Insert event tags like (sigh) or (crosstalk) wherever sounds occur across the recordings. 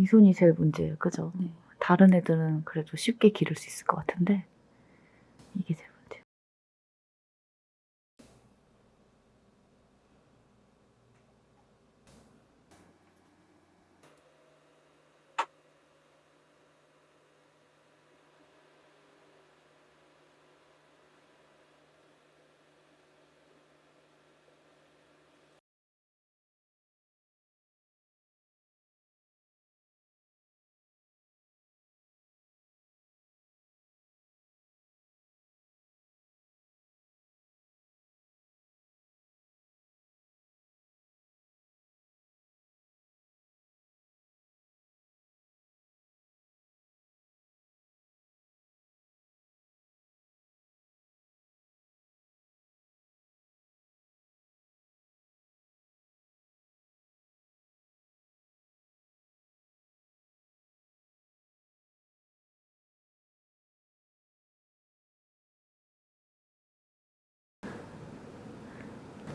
이 손이 제일 문제예요. 그죠? 네. 다른 애들은 그래도 쉽게 기를 수 있을 것 같은데 이게 제일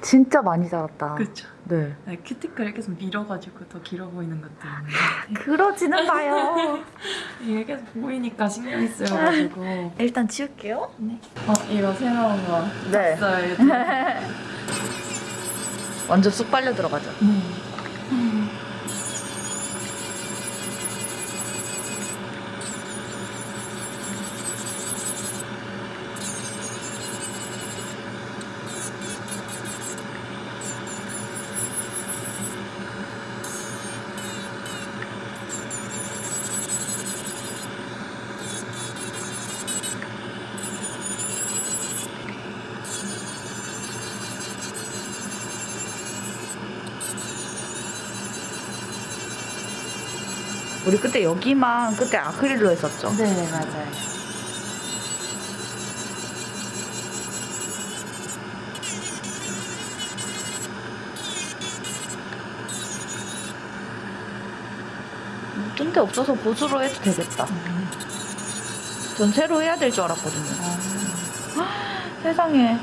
진짜 많이 자랐다. 그렇죠. 네. 네, 큐티클 계속 밀어가지고 더 길어 보이는 것도 있는데 그러지는 마요. 이게 계속 보이니까 신경이 쓰여가지고 (laughs) 일단 치울게요. 네. 어 이거 새로운 거 네. (laughs) 완전 쑥 빨려 들어가죠. 네. 우리 그때 여기만 그때 아크릴로 했었죠. 네 맞아요. 뜬데 없어서 보수로 해도 되겠다. 전 새로 해야 될 줄 알았거든요. 세상에.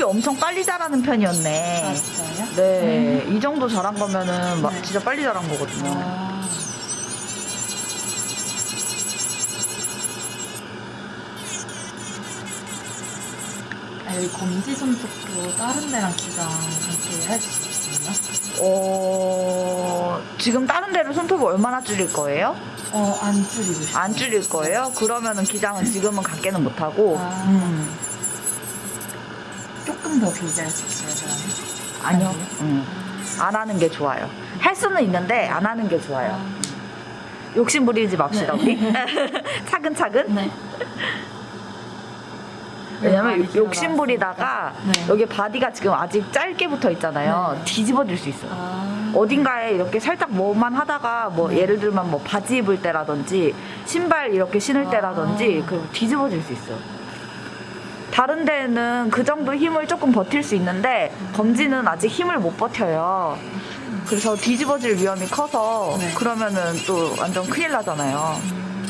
손톱이 엄청 빨리 자라는 편이었네. 아 진짜요? 네, 이 정도 자란 거면은 막 네. 진짜 빨리 자란 거거든요. 아. 아, 여기 검지 손톱도 다른 데랑 기장 함께 해줄 수 있나요? 어, 지금 다른 데로 손톱을 얼마나 줄일 거예요? 어, 안 줄이고 싶어요. 안 줄일 거예요? 그러면은 기장은 지금은 갖게는 못하고, 아. 음, 조금 더할수 있어요, 저는. 아니요. 음, 안 하는 게 좋아요. 할 수는 있는데 안 하는 게 좋아요. 아. 욕심 부리지 맙시다, 네. 우리. (laughs) (laughs) 차근차근. 네. 왜냐면 욕심 부리다가 네. 여기 body가 지금 아직 짧게 붙어 있잖아요. 네. 뒤집어질 수 있어요. 아. 어딘가에 이렇게 살짝 뭐만 하다가 뭐 네. 예를 들면 뭐 바지 입을 때라든지 신발 이렇게 신을 아. 때라든지 그 뒤집어질 수 있어요. 다른 데는 그 정도 힘을 조금 버틸 수 있는데 검지는 아직 힘을 못 버텨요. 그래서 뒤집어질 위험이 커서 네. 그러면은 또 완전 큰일 나잖아요. 음.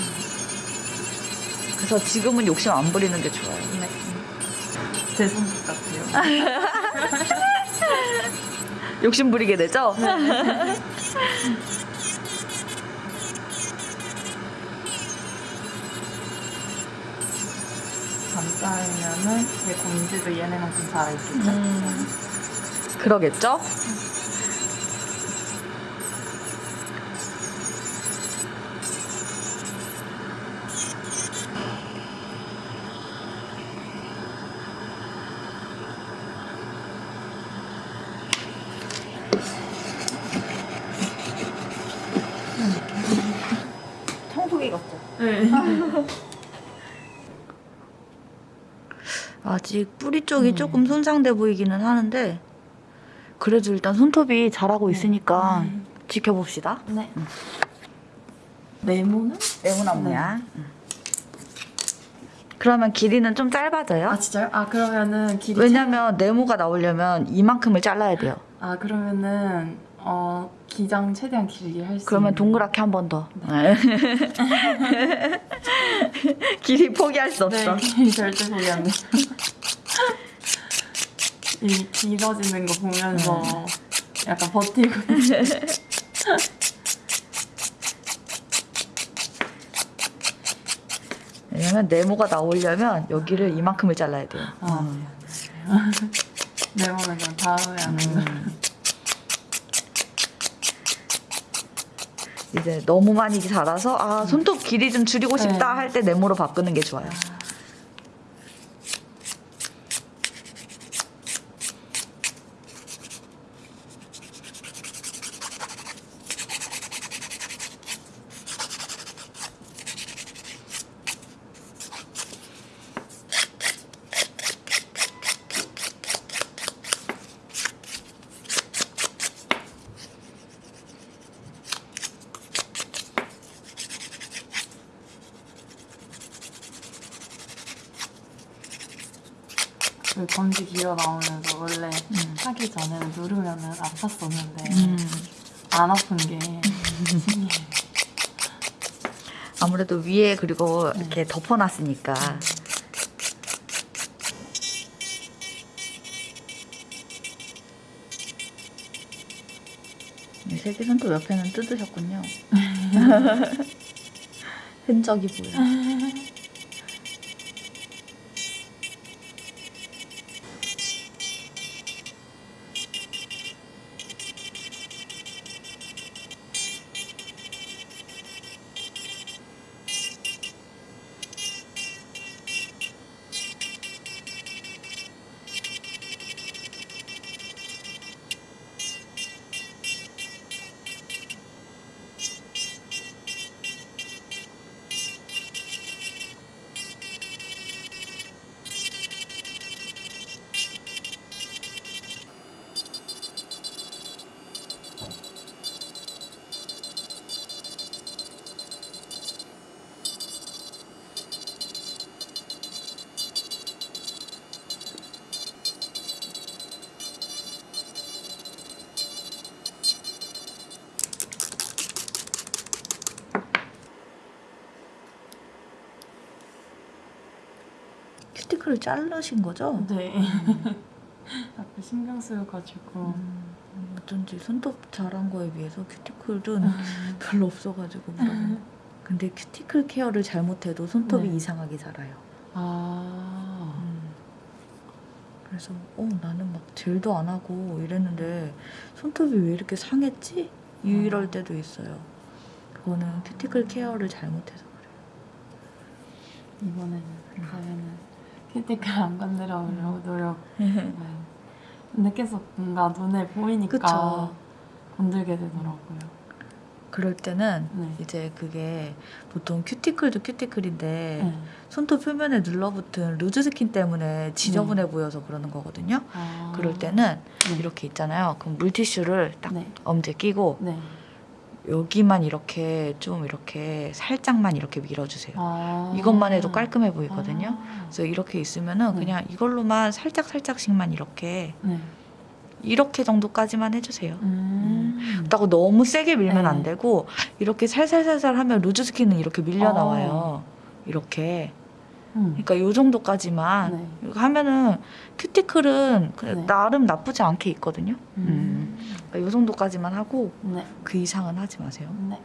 그래서 지금은 욕심 안 부리는 게 좋아요. 네. 제 손톱 같아요. (laughs) 욕심 부리게 되죠? 감 (laughs) 싸면은 제 검지도 얘네만큼 자라있겠죠? 음, 그러겠죠? 청소기 같죠? 네. 아직 뿌리 쪽이 음. 조금 손상돼 보이기는 하는데 그래도 일단 손톱이 자라고 있으니까 음. 지켜봅시다. 네. 네모는? 네모나무야. 그러면 길이는 좀 짧아져요. 아 진짜요? 아 그러면은 길이 왜냐면 네모가 나오려면 이만큼을 잘라야 돼요. 아 그러면은 어 기장 최대한 길게 할 수. 그러면 있는- 동그랗게 한 번 더. (laughs) 길이 포기할 수 없어. 네, 길이 절대 보기 안 돼. 이 길어지는 거 보면서 약간 버티고 (laughs) 왜냐면 네모가 나오려면 여기를 이만큼을 잘라야 돼요. 아, 음. (laughs) 네모는 그냥 다음에 하는 거. 이제 너무 많이 자라서 아 손톱 길이 좀 줄이고 싶다 네. 할때 네모로 바꾸는 게 좋아요. 검지 길어 나오면서 원래 음. 하기 전에는 누르면은 아팠었는데 음. 안 아픈 게 신기해. (laughs) 아무래도 위에 그리고 이렇게 덮어놨으니까. 이 세개 손톱 옆에는 뜯으셨군요. (laughs) 흔적이 보여. 큐티클을 자르신 거죠? 네. (laughs) 앞에 신경 쓰여가지고. 음, 어쩐지 손톱 자란 거에 비해서 큐티클은 별로 없어가지고 물어본 거. 근데 큐티클 care를 잘못해도 손톱이 네. 이상하게 자라요. 아. 음. 그래서 어 나는 막 젤도 안 하고 이랬는데 손톱이 왜 이렇게 상했지? 이럴 음. 때도 있어요. 그거는 큐티클 care를 잘못해서 이번에는 가면은 큐티클 안 건드려보려고 노력. 그래요. (laughs) 근데 계속 뭔가 눈에 보이니까 그쵸. 건들게 되더라고요. 그럴 때는 네. 이제 그게 보통 큐티클도 큐티클인데 네. 손톱 표면에 눌러붙은 loose skin 때문에 지저분해 보여서 그러는 거거든요. 아. 그럴 때는 네. 이렇게 있잖아요. 그럼 물티슈를 딱 네. 엄지에 끼고 네. 여기만 이렇게 좀 이렇게 살짝만 이렇게 밀어주세요. 아. 이것만 해도 깔끔해 보이거든요. 아. 그래서 이렇게 있으면은 네. 그냥 이걸로만 살짝 살짝씩만 이렇게 네. 이렇게 정도까지만 해주세요. 음. 그렇다고 너무 세게 밀면 네. 안 되고 이렇게 살살살살 하면 루즈 스킨은 이렇게 밀려 어. 나와요. 이렇게. 음. 그러니까 요 정도까지만 네. 하면은 큐티클은 그냥 네. 나름 나쁘지 않게 있거든요. 음. 그러니까 요 정도까지만 하고 네. 그 이상은 하지 마세요. 네.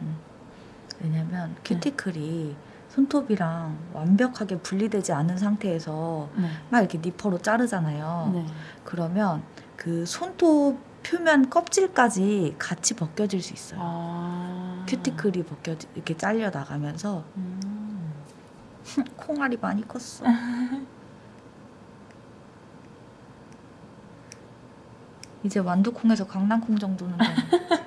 왜냐면 큐티클이 손톱이랑 완벽하게 분리되지 않은 상태에서 네. 막 이렇게 니퍼로 자르잖아요. 네. 그러면 그 손톱 표면 껍질까지 같이 벗겨질 수 있어요. 아. 큐티클이 벗겨 이렇게 잘려 나가면서 음. (laughs) 콩알이 많이 컸어. (laughs) 이제 완두콩에서 강낭콩 정도는 (laughs)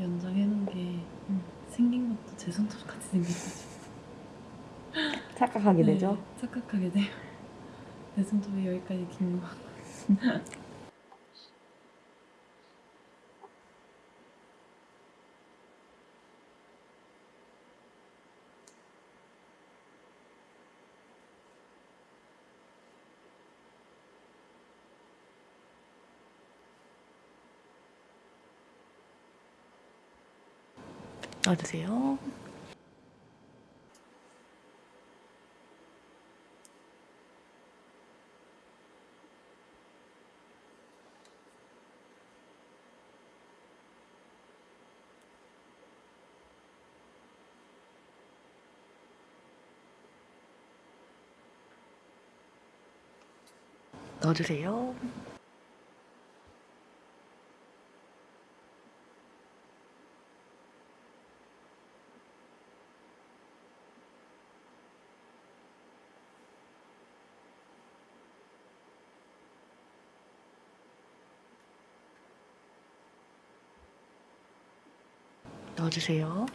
연장해놓은 게 음. 생긴 것도 제 손톱 같이 생겨가지고 (laughs) 착각하게 되죠. 네, 착각하게 돼요. (laughs) 내 손톱이 여기까지 긴 거. (laughs) 넣어주세요. 넣어주세요. 넣어주세요.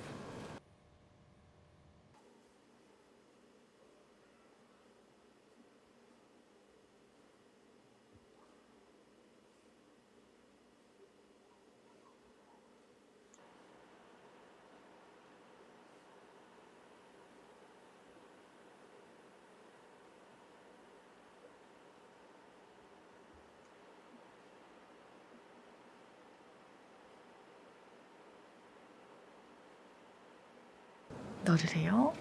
넣어주세요.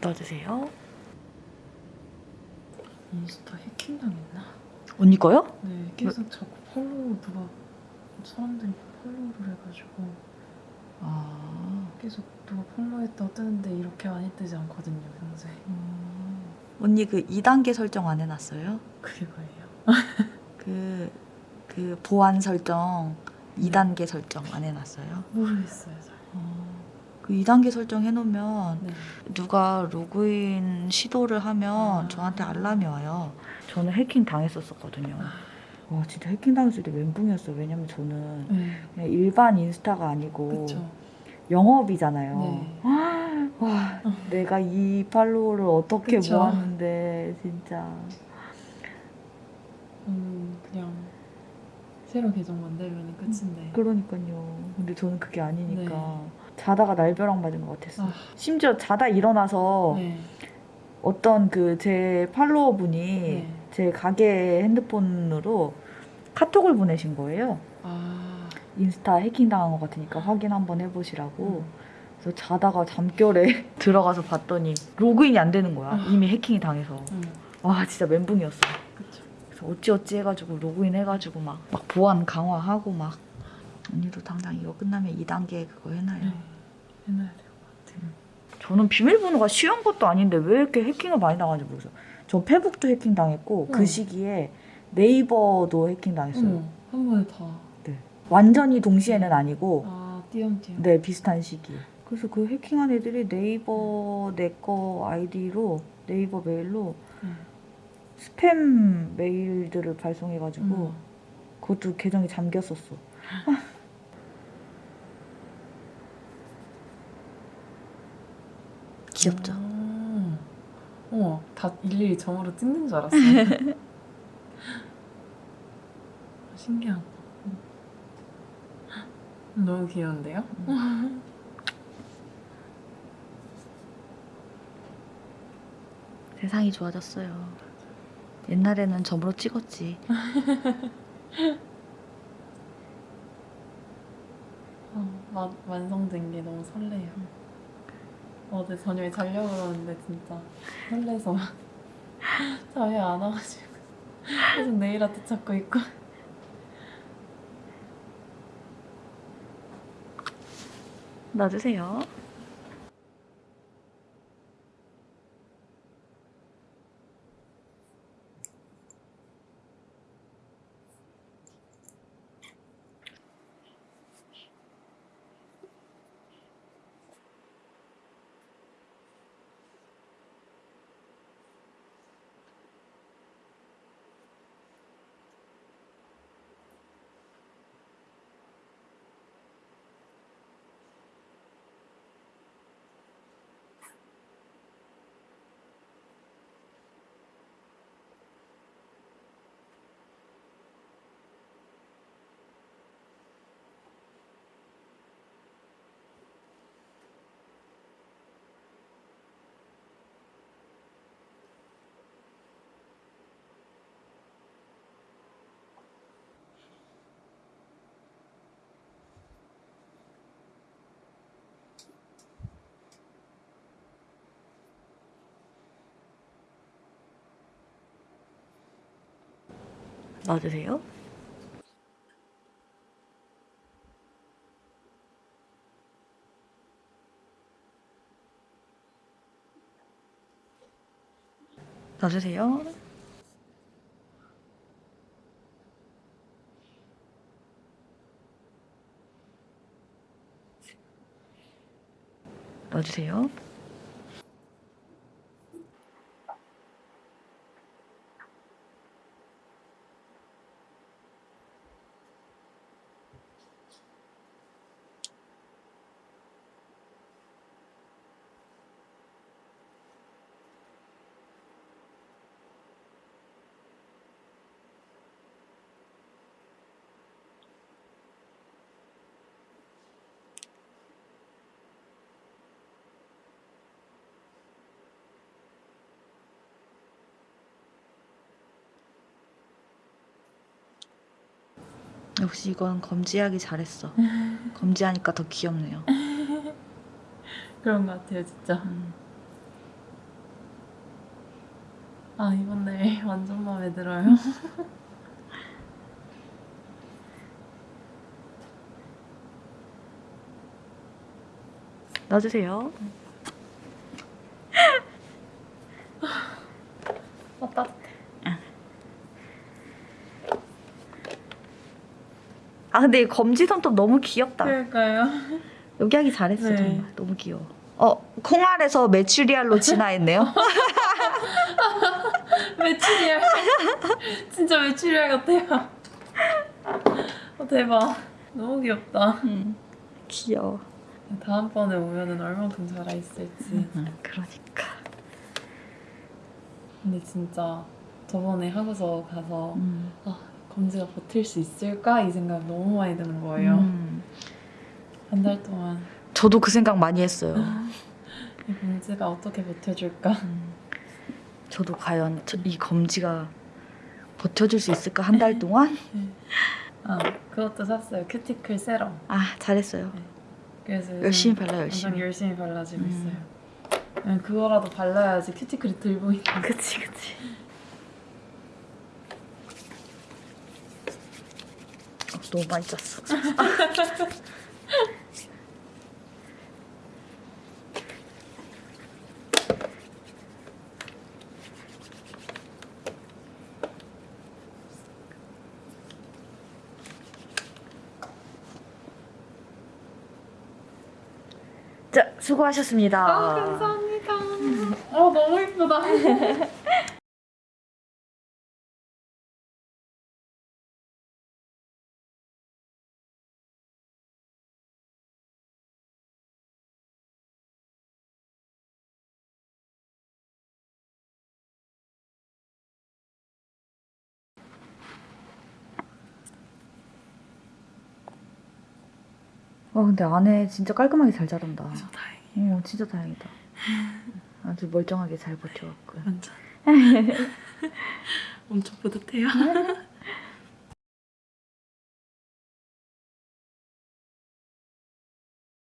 넣어주세요. 인스타 해킹당했나? 언니 거요? 네, 계속 자꾸 팔로우 누가 사람들이 팔로우를 해가지고 아, 계속 누가 팔로우했다고 뜨는데 이렇게 많이 뜨지 않거든요, 평소에. 언니 그 2단계 설정 안 해놨어요? 그게 뭐예요? (laughs) 그, 그 보안 설정 2단계 설정 안 해놨어요? 모르겠어요, 잘. 그 2단계 설정 해 놓으면 네. 누가 로그인 시도를 하면 아. 저한테 알람이 와요. 저는 해킹 당했었었거든요. 와 진짜 해킹 당했을 때 멘붕이었어요. 왜냐면 저는 네. 그냥 일반 인스타가 아니고 그쵸. 영업이잖아요. 네. (gasps) 와 내가 이 팔로워를 어떻게 그쵸. 모았는데 진짜 음, 그냥 새로 계정 만들면 끝인데. 그러니까요. 근데 저는 그게 아니니까 네. 자다가 날벼락 맞은 것 같았어. 요 아, 심지어 자다 일어나서 네. 어떤 그 제 팔로워 분이 네. 제 가게 핸드폰으로 카톡을 보내신 거예요. 아, 인스타 해킹 당한 것 같으니까 확인 한번 해보시라고. 음. 그래서 자다가 잠결에 (laughs) 들어가서 봤더니 로그인이 안 되는 거야. 아. 이미 해킹이 당해서. 음, 와 진짜 멘붕이었어. 그쵸. 그래서 어찌어찌 해가지고 로그인 해가지고 막, 막 보안 강화하고 막. 언니도 당장 이거 끝나면 2단계 그거 해놔요. 네. 해놔야 될 것 같아요. 저는 비밀번호가 쉬운 것도 아닌데 왜 이렇게 해킹을 많이 당하는지 모르겠어요. 전 페북도 해킹 당했고 그 응. 시기에 네이버도 해킹 당했어요. 어머, 한 번에 다. 완전히 동시에는 아니고 아, 띄엄띄엄. 네 비슷한 시기. 그래서 그 해킹한 애들이 네이버 내 거 아이디로 네이버 메일로 네. 스팸 메일들을 발송해가지고 음. 그것도 계정이 잠겼었어. (laughs) 귀엽죠? 아, 어머, 다 일일이 점으로 찍는 줄 알았어요. (laughs) 신기하다. 너무 귀여운데요? 세상이 좋아졌어요. 옛날에는 점으로 찍었지. (laughs) 어, 마, 완성된 게 너무 설레요. 어제 저녁에 자려고 그러는데 진짜 설레서 (laughs) 잠이 안 와가지고 계속 네일 아트 찾고 있고 놔주세요. 놔주세요. 놔주세요. 놔주세요. 역시 이건 검지하기 잘했어. (laughs) 검지하니까 더 귀엽네요. (laughs) 그런 것 같아요 진짜 음. 아 이번 네일 (laughs) 완전 마음에 들어요 놔주세요. 어 따뜻해 아 근데 이 검지 손톱 너무 귀엽다. 그러니까요 여기 하기 잘했어 네. 정말 너무 귀여워. 어 콩알에서 메추리알로 진화했네요. (laughs) 메추리알 진짜 메추리알 같아요 어 대박 너무 귀엽다 음, 귀여워. 다음번에 오면은 얼만큼 자라 있을지 음, 그러니까. 근데 진짜 저번에 하고서 가서 음. 아 검지가 버틸 수 있을까 이 생각 너무 많이 드는 거예요 음. 한달 동안 저도 그 생각 많이 했어요. 이 검지가 어떻게 버텨줄까 음. 저도 과연 저- 이 검지가 버텨줄 수 있을까 한 달 동안? (laughs) 아 그것도 샀어요 큐티클 세럼 아 잘했어요. 그래서 요즘 열심히 발라 열심히. 열심히 발라주고 음. 있어요 그냥 그거라도 발라야지 큐티클이 들 보이니까 그치 그치. 너무 많이 짰어. 자 수고하셨습니다. 아 감사합니다 어 너무 예쁘다 (laughs) 와 근데 안에 진짜 깔끔하게 잘 자른다. 저 다행이에요 어 진짜 다행이다. 아주 멀쩡하게 잘 버텨갖고. 완전 (laughs) 엄청 뿌듯해요. (laughs)